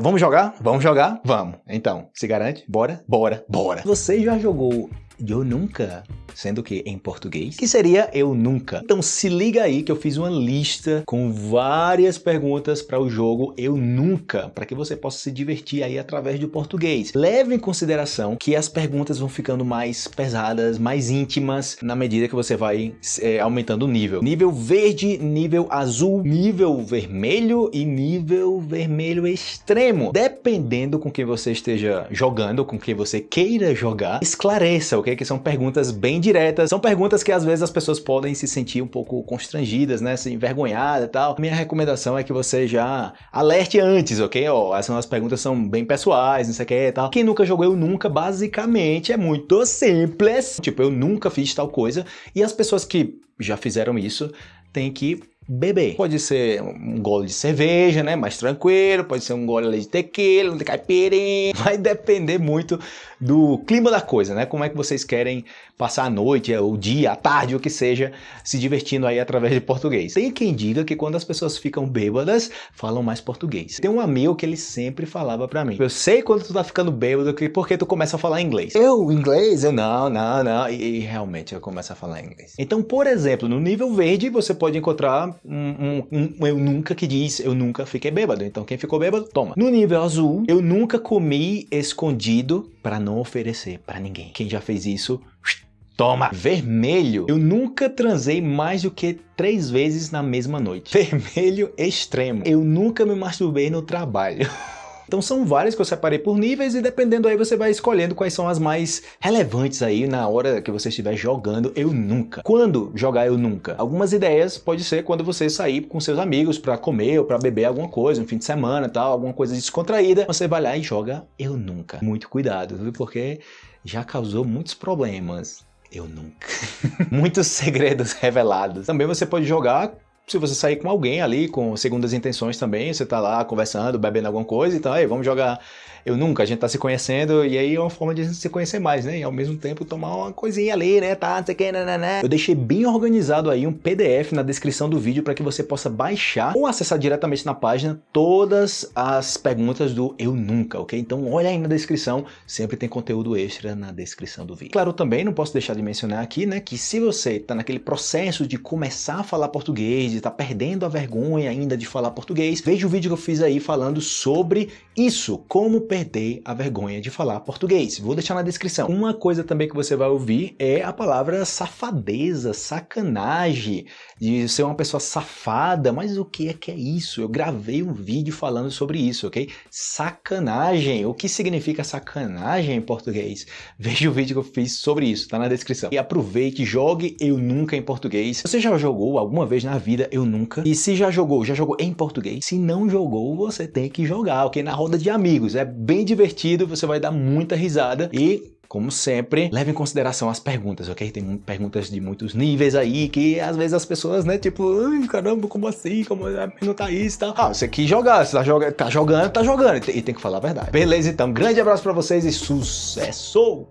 Vamos jogar? Vamos jogar? Vamos. Então, se garante? Bora? Bora, bora. Você já jogou Eu Nunca? sendo que em português, que seria eu nunca. Então se liga aí que eu fiz uma lista com várias perguntas para o jogo eu nunca, para que você possa se divertir aí através do português. Leve em consideração que as perguntas vão ficando mais pesadas, mais íntimas, na medida que você vai é, aumentando o nível. Nível verde, nível azul, nível vermelho e nível vermelho extremo. Dependendo com quem você esteja jogando, com quem você queira jogar, esclareça, ok? Que são perguntas bem diretas. São perguntas que às vezes as pessoas podem se sentir um pouco constrangidas, né? Se envergonhadas e tal. Minha recomendação é que você já alerte antes, ok? Ó, essas perguntas são bem pessoais, não sei o que e tal. Quem nunca jogou Eu Nunca, basicamente, é muito simples. Tipo, eu nunca fiz tal coisa. E as pessoas que já fizeram isso têm que beber. Pode ser um gole de cerveja, né, mais tranquilo, pode ser um gole de tequila, de caipirinha, vai depender muito do clima da coisa, né, como é que vocês querem passar a noite, o dia, a tarde, o que seja, se divertindo aí através de português. Tem quem diga que quando as pessoas ficam bêbadas, falam mais português. Tem um amigo que ele sempre falava pra mim, eu sei quando tu tá ficando bêbado, porque tu começa a falar inglês. Eu, inglês? Eu, não, não, não, e, e realmente eu começo a falar inglês. Então, por exemplo, no nível verde, você pode encontrar um, um, um, eu nunca que diz eu nunca fiquei bêbado. Então quem ficou bêbado, toma. No nível azul, eu nunca comi escondido para não oferecer para ninguém. Quem já fez isso, Toma! Vermelho. Eu nunca transei mais do que três vezes na mesma noite. Vermelho extremo. Eu nunca me masturbei no trabalho. Então são várias que eu separei por níveis e dependendo aí você vai escolhendo quais são as mais relevantes aí na hora que você estiver jogando Eu Nunca. Quando jogar Eu Nunca? Algumas ideias pode ser quando você sair com seus amigos para comer ou para beber alguma coisa, no fim de semana tal, alguma coisa descontraída, você vai lá e joga Eu Nunca. Muito cuidado, viu? Porque já causou muitos problemas. Eu nunca. Muitos segredos revelados. Também você pode jogar se você sair com alguém ali, com segundas intenções também, você tá lá conversando, bebendo alguma coisa, então aí vamos jogar eu nunca, a gente tá se conhecendo, e aí é uma forma de a gente se conhecer mais, né? E ao mesmo tempo tomar uma coisinha ali, né? Tá, não sei o que, né, né, né. Eu deixei bem organizado aí um PDF na descrição do vídeo para que você possa baixar ou acessar diretamente na página todas as perguntas do Eu Nunca, ok? Então olha aí na descrição, sempre tem conteúdo extra na descrição do vídeo. Claro, também não posso deixar de mencionar aqui, né, que se você tá naquele processo de começar a falar português, de tá perdendo a vergonha ainda de falar português, veja o vídeo que eu fiz aí falando sobre isso, como perder a vergonha de falar português. Vou deixar na descrição. Uma coisa também que você vai ouvir é a palavra safadeza, sacanagem, de ser uma pessoa safada, mas o que é que é isso? Eu gravei um vídeo falando sobre isso, ok? Sacanagem, o que significa sacanagem em português? Veja o vídeo que eu fiz sobre isso, tá na descrição. E aproveite, jogue Eu Nunca em português. Você já jogou alguma vez na vida Eu Nunca? E se já jogou, já jogou em português? Se não jogou, você tem que jogar, ok? Na roda de amigos, é bem divertido, você vai dar muita risada e como sempre, leve em consideração as perguntas, ok? Tem perguntas de muitos níveis aí que às vezes as pessoas, né, tipo, Ai, caramba, como assim? Como é perguntar isso e tal? Ah, você quis jogar, você tá, tá jogando, tá jogando e tem que falar a verdade. Beleza, então, grande abraço pra vocês e sucesso!